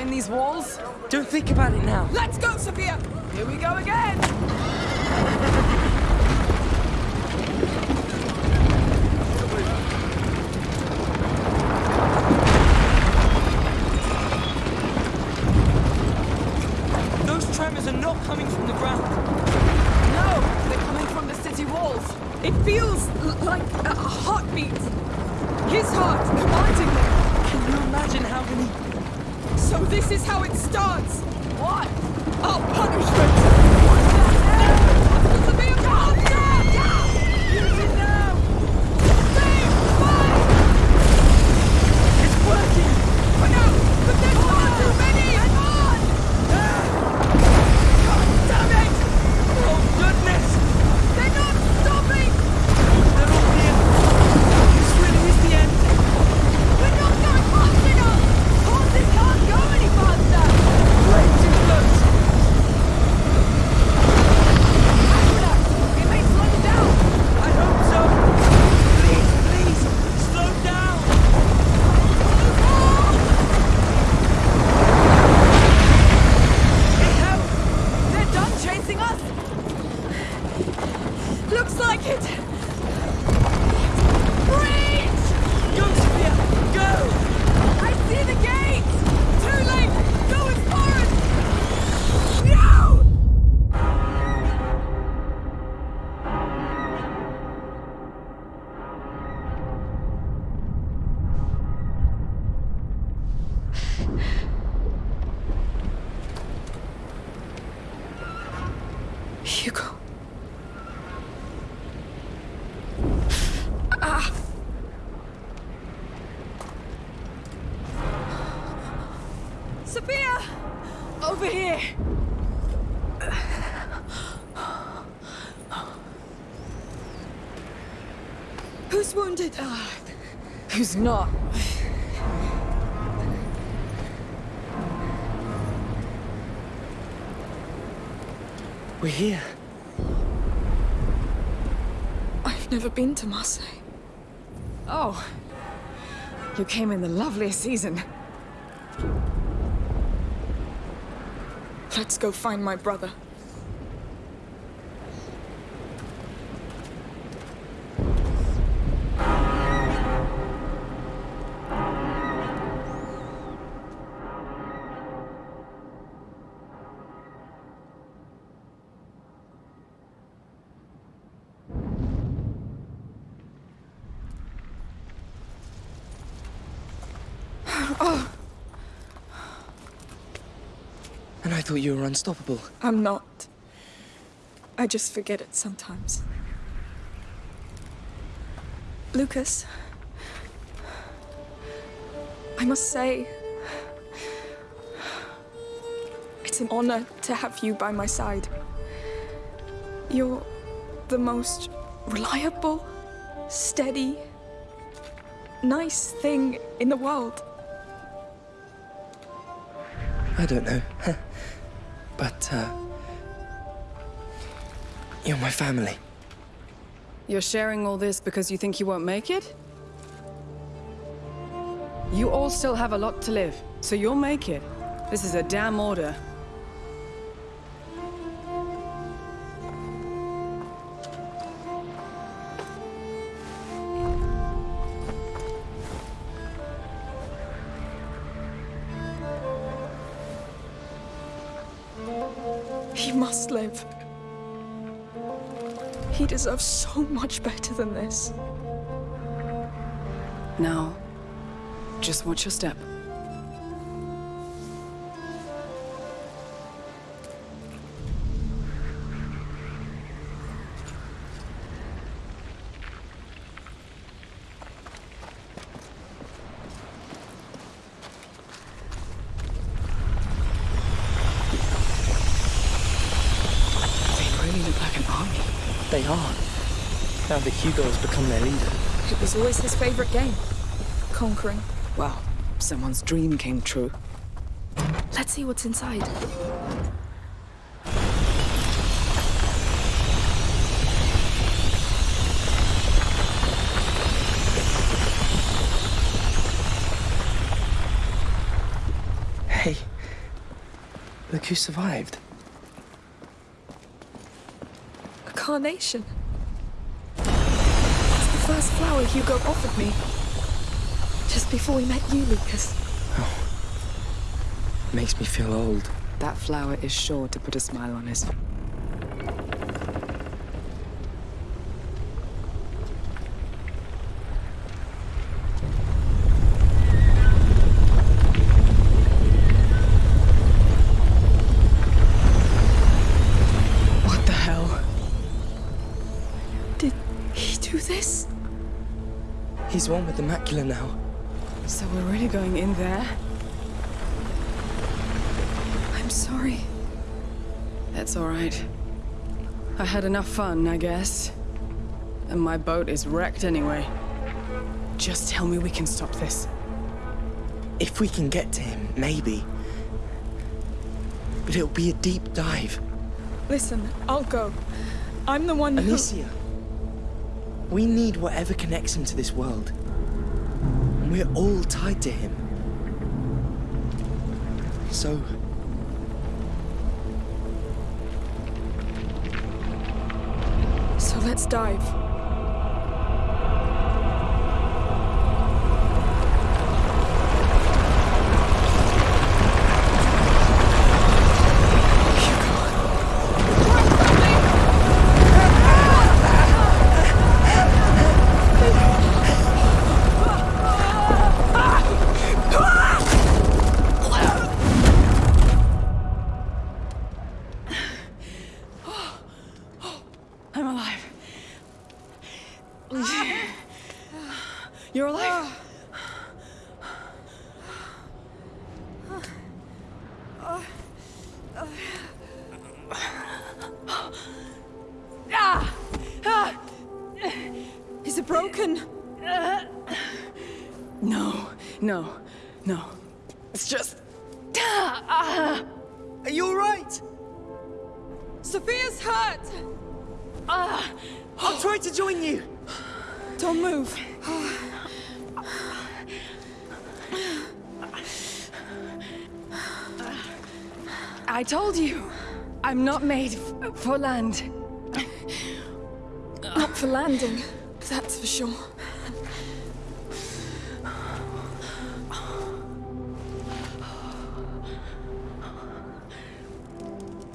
behind these walls? Don't think about it now. Let's go, Sophia! Here we go again! Hugo. Ah! Sophia! Over here! Who's wounded? Who's not? We're here. I've never been to Marseille. Oh. You came in the loveliest season. Let's go find my brother. Thought you were unstoppable. I'm not. I just forget it sometimes. Lucas, I must say, it's an honor to have you by my side. You're the most reliable, steady, nice thing in the world. I don't know. but, uh... You're my family. You're sharing all this because you think you won't make it? You all still have a lot to live, so you'll make it. This is a damn order. He must live. He deserves so much better than this. Now, just watch your step. Now that Hugo has become their leader. It was always his favorite game. Conquering. Well, someone's dream came true. Let's see what's inside. Hey, look who survived. A carnation. First flower Hugo offered me. Just before we met you, Lucas. Oh. Makes me feel old. That flower is sure to put a smile on his face. What the hell? Did he do this? He's one with the macula now. So we're really going in there? I'm sorry. That's all right. I had enough fun, I guess. And my boat is wrecked anyway. Just tell me we can stop this. If we can get to him, maybe. But it'll be a deep dive. Listen, I'll go. I'm the one who... Amicia, we need whatever connects him to this world. We're all tied to him. So, So let's dive. You're alive? Is it broken? No, no, no. It's just. are you alright? Sophia's hurt! I'll try to join you. Don't move. I told you, I'm not made for land. Not for landing, that's for sure.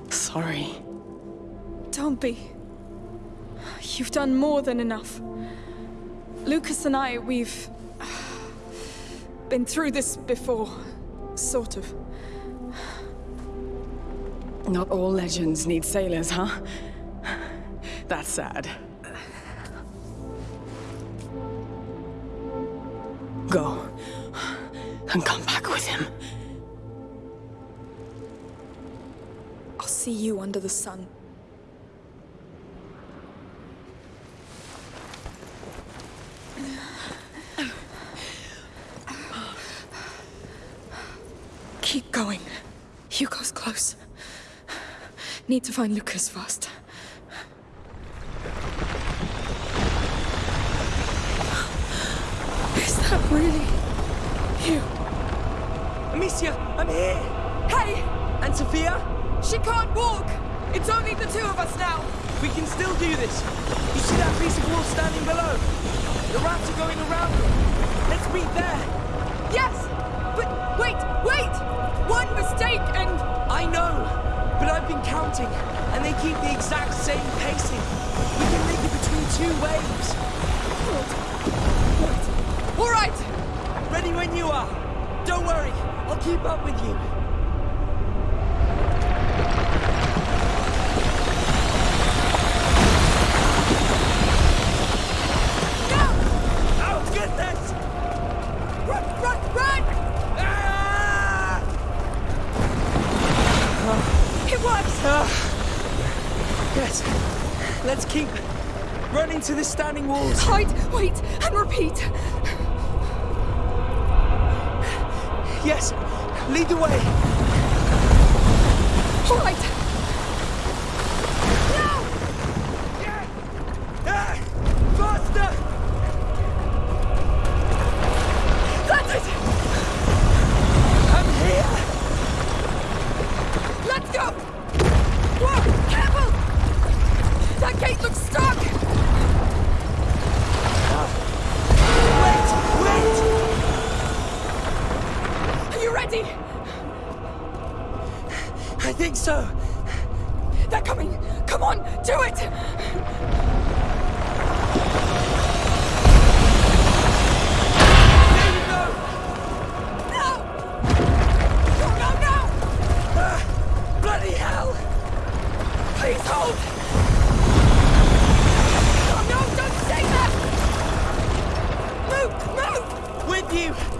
Sorry. Don't be. You've done more than enough. Lucas and I, we've been through this before. Sort of. Not all legends need sailors, huh? That's sad. Go. And come back with him. I'll see you under the sun. Keep going. Hugo's close. Need to find Lucas first. Is that really you? Amicia, I'm here. Hey! And Sophia? She can't walk! It's only the two of us now! We can still do this. You see that piece of wall standing below? The rats are going around it. Let's meet there. Yes! Wait, wait! One mistake and... I know, but I've been counting, and they keep the exact same pacing. We can make it between two waves. All right! Ready when you are. Don't worry, I'll keep up with you. Yes, let's keep running to the standing walls. Hide, wait, and repeat. Yes, lead the way. All right. They're coming! Come on, do it! There you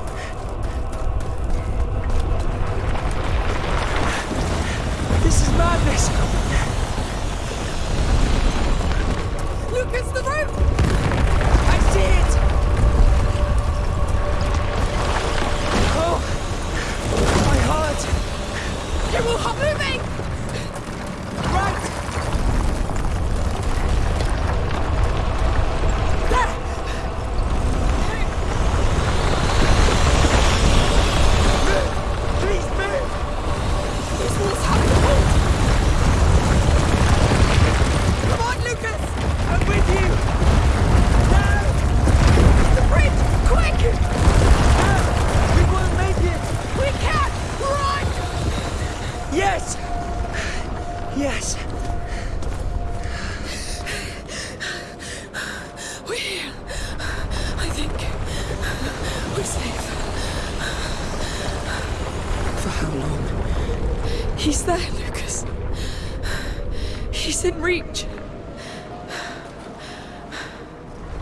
In reach.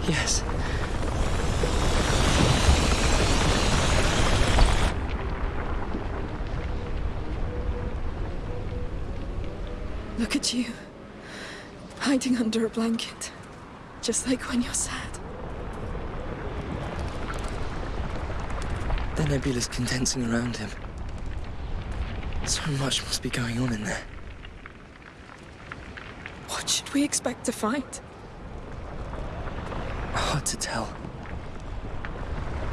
Yes. Look at you. Hiding under a blanket. Just like when you're sad. The nebula's condensing around him. So much must be going on in there. What should we expect to find? Hard to tell.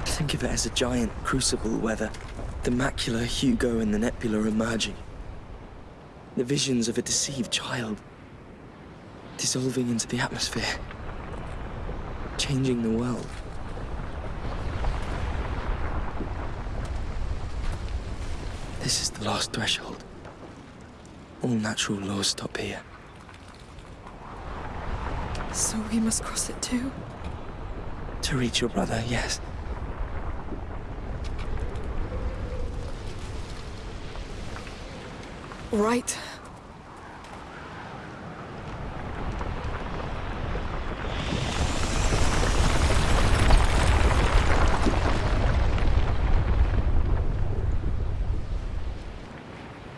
Think of it as a giant crucible where the, the macula, Hugo, and the nebula are merging. The visions of a deceived child dissolving into the atmosphere, changing the world. This is the last threshold. All natural laws stop here. So we must cross it too? To reach your brother, yes. Right.